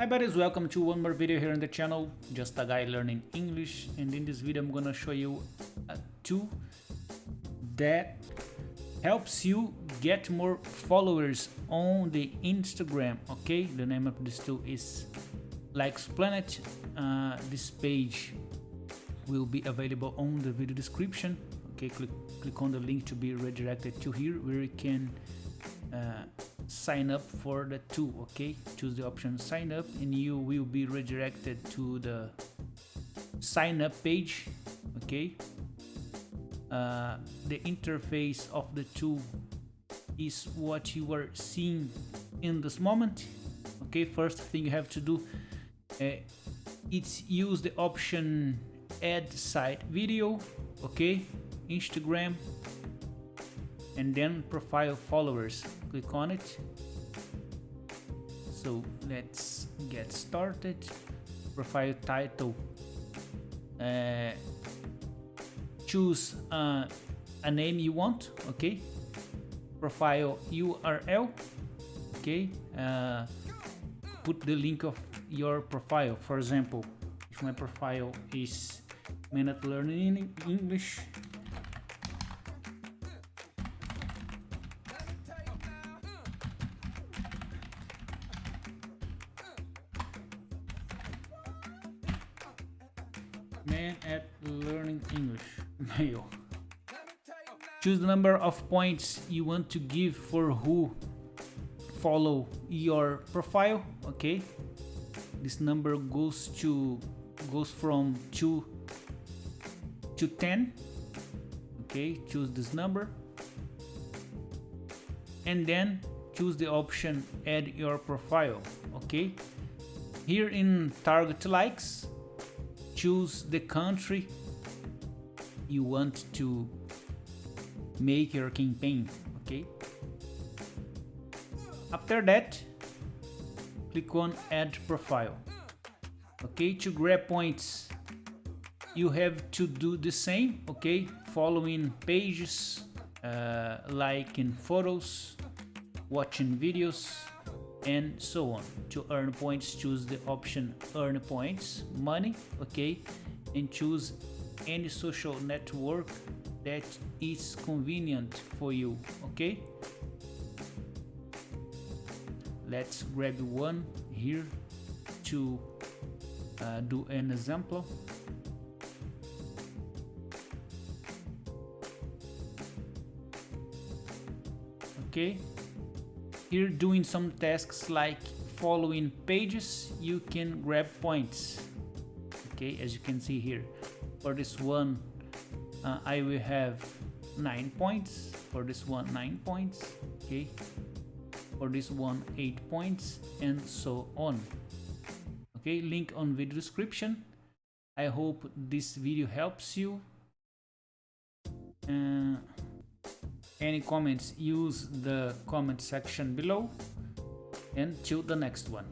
Hi buddies, welcome to one more video here on the channel, just a guy learning English and in this video I'm gonna show you a tool that helps you get more followers on the Instagram, okay? The name of this tool is Likes Planet. Uh, this page will be available on the video description, okay? Click, click on the link to be redirected to here where you can uh, sign up for the tool okay? Choose the option sign up and you will be redirected to the sign up page okay? Uh, the interface of the tool is what you are seeing in this moment okay? First thing you have to do uh, it's use the option add site video okay? Instagram and then profile followers. Click on it. So let's get started. Profile title. Uh, choose uh, a name you want okay? Profile URL okay? Uh, put the link of your profile. For example if my profile is minute learning English man at learning English. Male choose the number of points you want to give for who. Follow your profile okay? This number goes to goes from 2 to 10 okay? Choose this number. And then choose the option add your profile okay? Here in target likes choose the country you want to make your campaign okay? After that click on add profile okay? To grab points you have to do the same okay? Following pages uh, liking photos watching videos and so on. To earn points choose the option earn points money okay and choose any social network that is convenient for you okay? Let's grab one here to uh, do an example. Okay here doing some tasks like following pages you can grab points. Okay as you can see here for this one uh, I will have nine points for this one nine points okay for this one eight points and so on. Okay link on video description. I hope this video helps you. Uh, any comments use the comment section below and till the next one